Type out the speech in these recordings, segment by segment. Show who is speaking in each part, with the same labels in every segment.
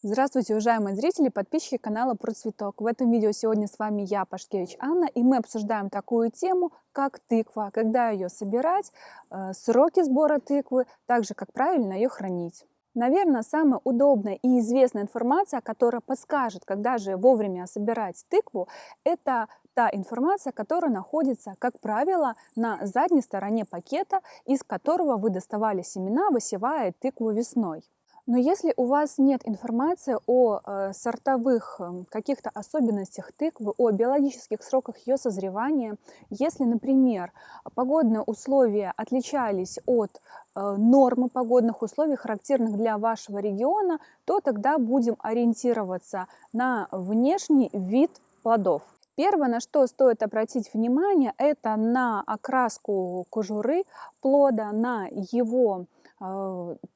Speaker 1: Здравствуйте, уважаемые зрители, подписчики канала Про Цветок. В этом видео сегодня с вами я, Пашкевич Анна, и мы обсуждаем такую тему, как тыква, когда ее собирать, э, сроки сбора тыквы, также как правильно ее хранить. Наверное, самая удобная и известная информация, которая подскажет, когда же вовремя собирать тыкву, это та информация, которая находится, как правило, на задней стороне пакета, из которого вы доставали семена, высевая тыкву весной. Но если у вас нет информации о э, сортовых э, каких-то особенностях тыквы, о биологических сроках ее созревания, если, например, погодные условия отличались от э, нормы погодных условий, характерных для вашего региона, то тогда будем ориентироваться на внешний вид плодов. Первое, на что стоит обратить внимание, это на окраску кожуры плода, на его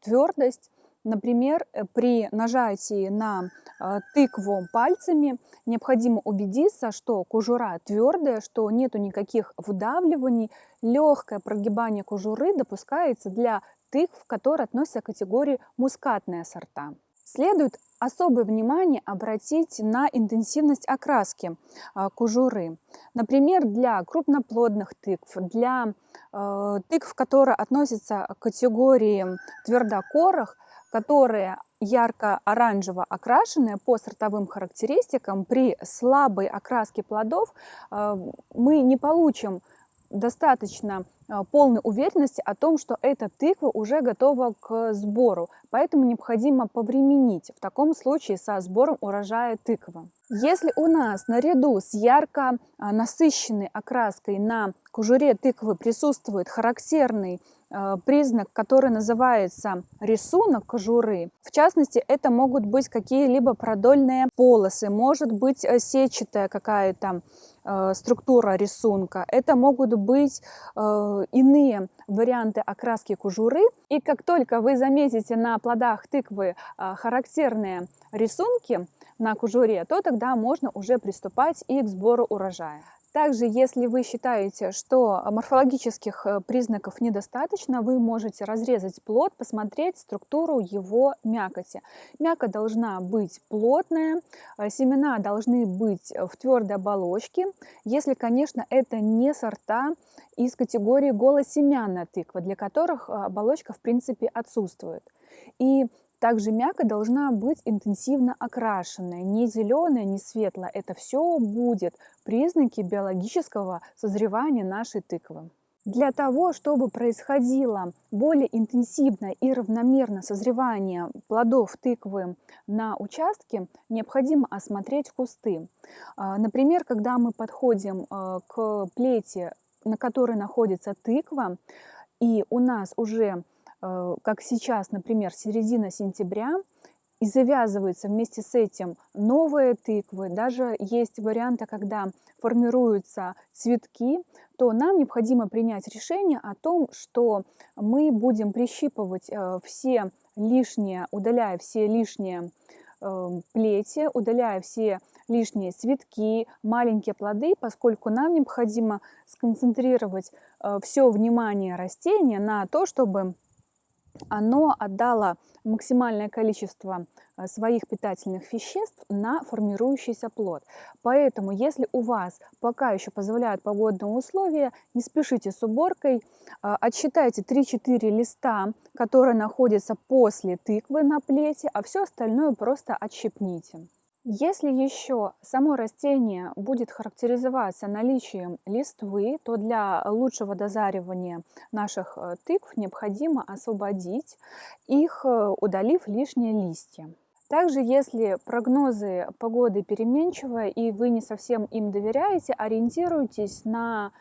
Speaker 1: твердость, Например, э, при нажатии на э, тыкву пальцами необходимо убедиться, что кожура твердая, что нету никаких вдавливаний. Легкое прогибание кожуры допускается для тыкв, которые относятся к категории мускатные сорта. Следует особое внимание обратить на интенсивность окраски э, кожуры. Например, для крупноплодных тыкв, для тыкв, которые относятся к категории твердокорых, которые ярко-оранжево окрашенные по сортовым характеристикам, при слабой окраске плодов э, мы не получим достаточно полной уверенности о том, что эта тыква уже готова к сбору. Поэтому необходимо повременить в таком случае со сбором урожая тыквы. Если у нас наряду с ярко э, насыщенной окраской на кожуре тыквы присутствует характерный Э, признак, который называется рисунок кожуры. В частности, это могут быть какие-либо продольные полосы, может быть э, сетчатая какая-то э, структура рисунка. Это могут быть иные варианты окраски кожуры. И как только вы заметите на плодах тыквы характерные рисунки на кожуре, то тогда можно уже приступать и к сбору урожая. Также, если вы считаете, что морфологических э, признаков недостаточно, вы можете разрезать плод, посмотреть структуру его мякоти. Мякоть должна быть плотная, э, семена должны быть в твердой оболочке, если, конечно, это не сорта из категории голосемянная тыква, для которых э, оболочка в принципе отсутствует. И также мякоть должна быть интенсивно окрашенная, не зеленая, не светлая. Это все будет признаки биологического созревания нашей тыквы. Для того, чтобы происходило более интенсивное и равномерное созревание плодов тыквы на участке, необходимо осмотреть кусты. А, например, когда мы подходим э, к плете, на которой находится тыква, и у нас уже как сейчас, например, середина сентября, и завязываются вместе с этим новые тыквы, даже есть варианты, когда формируются цветки, то нам необходимо принять решение о том, что мы будем прищипывать э, все лишние, удаляя все лишние э, плети, удаляя все лишние цветки, маленькие плоды, поскольку нам необходимо сконцентрировать все внимание растения на то, чтобы оно отдало максимальное количество э, своих питательных веществ на формирующийся плод. Поэтому, если у вас пока еще позволяют погодные условия, не спешите с уборкой, э, отсчитайте 3-4 листа, которые находятся после тыквы на плете, а все остальное просто отщипните. Если еще само растение будет характеризоваться наличием листвы, то для лучшего дозаривания наших э, тыкв необходимо освободить их, э, удалив лишние листья. Также, если прогнозы погоды переменчивые и вы не совсем им доверяете, ориентируйтесь на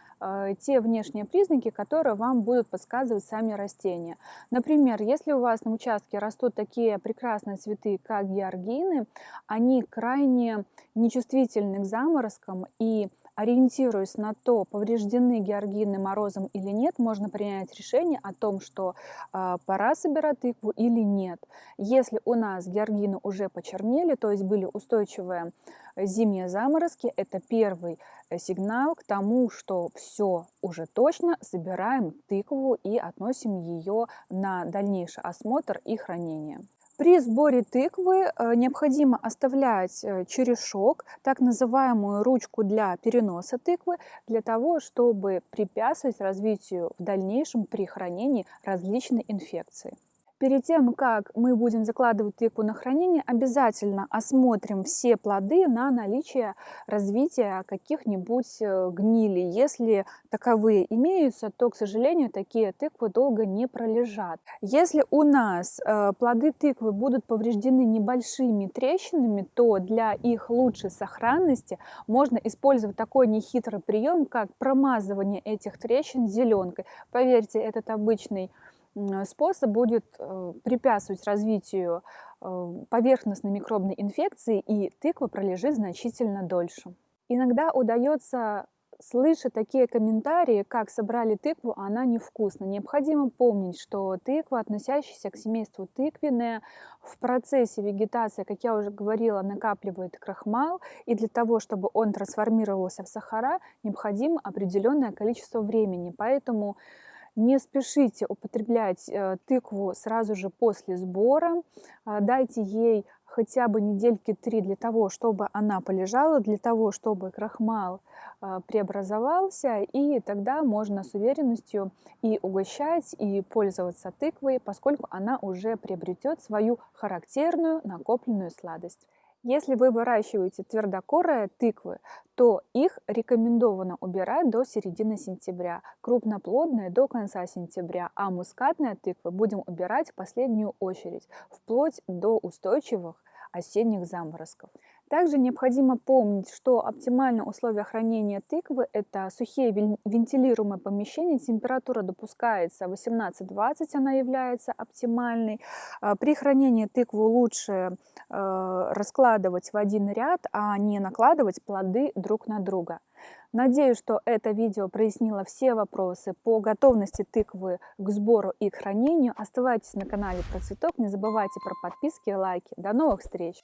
Speaker 1: те внешние признаки, которые вам будут подсказывать сами растения. Например, если у вас на участке растут такие прекрасные цветы, как георгины, они крайне нечувствительны к заморозкам и ориентируясь на то, повреждены георгины морозом или нет, можно принять решение о том, что э, пора собирать тыкву или нет. Если у нас георгины уже почернели, то есть были устойчивые зимние заморозки, это первый э, сигнал к тому, что все уже точно, собираем тыкву и относим ее на дальнейший осмотр и хранение. При сборе тыквы э, необходимо оставлять э, черешок, так называемую ручку для переноса тыквы, для того, чтобы препятствовать развитию в дальнейшем при хранении различной инфекции. Перед тем, как мы будем закладывать тыкву на хранение, обязательно осмотрим все плоды на наличие развития каких-нибудь э, гнили. Если таковые имеются, то, к сожалению, такие тыквы долго не пролежат. Если у нас э, плоды тыквы будут повреждены небольшими трещинами, то для их лучшей сохранности можно использовать такой нехитрый прием, как промазывание этих трещин зеленкой. Поверьте, этот обычный способ будет э, препятствовать развитию э, поверхностной микробной инфекции, и тыква пролежит значительно дольше. Иногда удается слышать такие комментарии, как собрали тыкву, а она невкусна. Необходимо помнить, что тыква, относящаяся к семейству тыквенная, в процессе вегетации, как я уже говорила, накапливает крахмал, и для того, чтобы он трансформировался в сахара, необходимо определенное количество времени. Поэтому не спешите употреблять э, тыкву сразу же после сбора. А, дайте ей хотя бы недельки три для того, чтобы она полежала, для того, чтобы крахмал а, преобразовался, и тогда можно с уверенностью и угощать, и пользоваться тыквой, поскольку она уже приобретет свою характерную накопленную сладость. Если вы выращиваете твердокорые тыквы, то их рекомендовано убирать до середины сентября, крупноплодные до конца сентября, а мускатные тыквы будем убирать в последнюю очередь, вплоть до устойчивых осенних заморозков. Также необходимо помнить, что оптимальные условия хранения тыквы – это сухие вентилируемые помещения, температура допускается 18-20, она является оптимальной. А, при хранении тыкву лучше э, раскладывать в один ряд, а не накладывать плоды друг на друга. Надеюсь, что это видео прояснило все вопросы по готовности тыквы к сбору и к хранению. Оставайтесь на канале Процветок, не забывайте про подписки и лайки. До новых встреч!